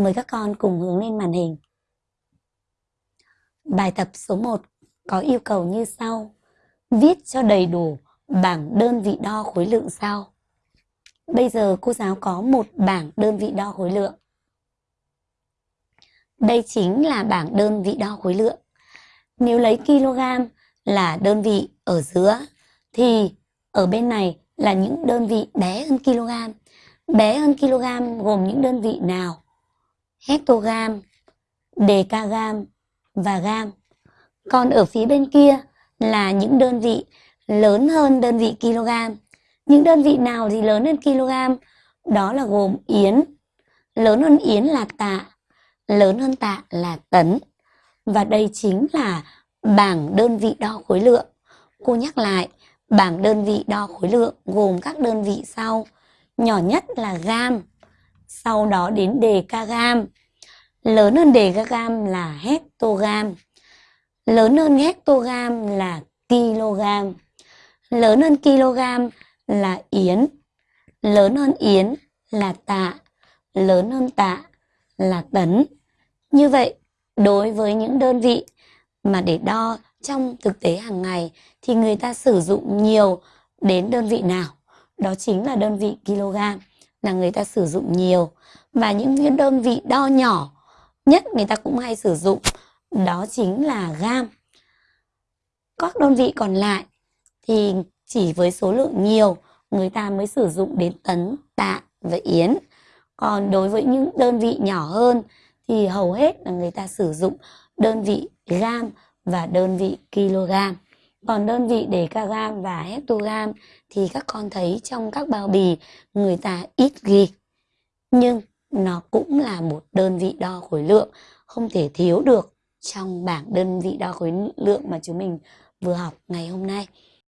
Mời các con cùng hướng lên màn hình. Bài tập số 1 có yêu cầu như sau. Viết cho đầy đủ bảng đơn vị đo khối lượng sau. Bây giờ cô giáo có một bảng đơn vị đo khối lượng. Đây chính là bảng đơn vị đo khối lượng. Nếu lấy kg là đơn vị ở giữa, thì ở bên này là những đơn vị bé hơn kg. Bé hơn kg gồm những đơn vị nào? Hectogam, decagam và gam. Còn ở phía bên kia là những đơn vị lớn hơn đơn vị kg. Những đơn vị nào thì lớn hơn kg? Đó là gồm yến. Lớn hơn yến là tạ, lớn hơn tạ là tấn. Và đây chính là bảng đơn vị đo khối lượng. Cô nhắc lại, bảng đơn vị đo khối lượng gồm các đơn vị sau. Nhỏ nhất là gam, sau đó đến decagam. Lớn hơn decagam là hectogam. Lớn hơn hectogam là kg. Lớn hơn kg là yến. Lớn hơn yến là tạ. Lớn hơn tạ là tấn. Như vậy, đối với những đơn vị mà để đo trong thực tế hàng ngày thì người ta sử dụng nhiều đến đơn vị nào? Đó chính là đơn vị kg là người ta sử dụng nhiều và những đơn vị đo nhỏ nhất người ta cũng hay sử dụng đó chính là gam. Các đơn vị còn lại thì chỉ với số lượng nhiều người ta mới sử dụng đến tấn, tạ và yến. Còn đối với những đơn vị nhỏ hơn thì hầu hết là người ta sử dụng đơn vị gam và đơn vị kg. Còn đơn vị để kg và hectogam thì các con thấy trong các bao bì người ta ít ghi. Nhưng nó cũng là một đơn vị đo khối lượng không thể thiếu được trong bảng đơn vị đo khối lượng mà chúng mình vừa học ngày hôm nay.